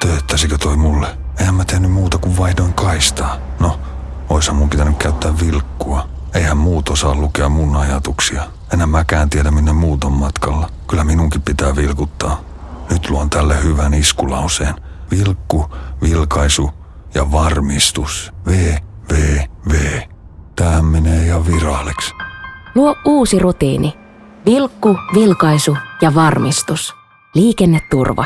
Tööttäisikö toi mulle? Eihän mä tehnyt muuta kuin vaihdoin kaistaa. No, oishan mun pitänyt käyttää vilkkua. Eihän muut osaa lukea mun ajatuksia. Enää mäkään tiedä minne muut on matkalla. Kyllä minunkin pitää vilkuttaa. Nyt luon tälle hyvän iskulauseen. Vilkku, vilkaisu ja varmistus. V, V, V. Tähän menee ihan viraaliksi. Luo uusi rutiini. Vilkku, vilkaisu ja varmistus. Liikenneturva.